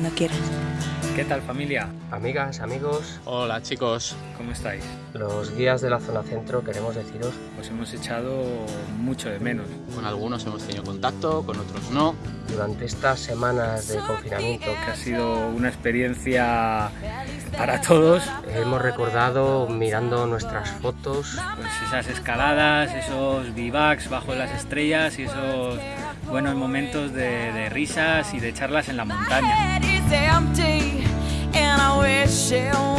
cuando quieras. ¿Qué tal familia? Amigas, amigos. Hola chicos. ¿Cómo estáis? Los guías de la zona centro queremos deciros... Os hemos echado mucho de menos. Con algunos hemos tenido contacto, con otros no. Durante estas semanas de confinamiento... Que ha sido una experiencia para todos. Hemos recordado mirando nuestras fotos. Pues esas escaladas, esos bivacs bajo las estrellas y esos buenos momentos de, de risas y de charlas en la montaña. shell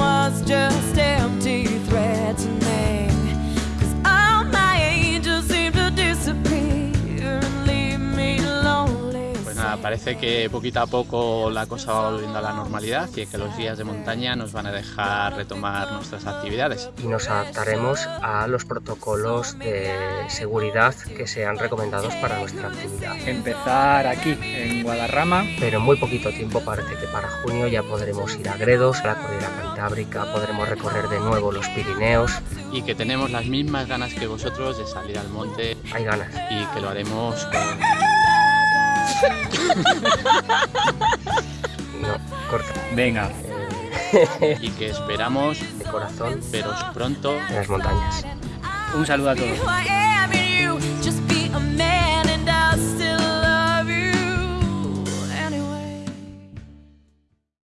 parece que poquito a poco la cosa va volviendo a la normalidad y que los días de montaña nos van a dejar retomar nuestras actividades. Y nos adaptaremos a los protocolos de seguridad que sean recomendados para nuestra actividad. Empezar aquí, en Guadarrama. Pero en muy poquito tiempo parece que para junio ya podremos ir a Gredos, a la cordillera cantábrica, podremos recorrer de nuevo los Pirineos. Y que tenemos las mismas ganas que vosotros de salir al monte. Hay ganas. Y que lo haremos con no, corta. Venga. y que esperamos de corazón veros pronto en las montañas. Un saludo a todos.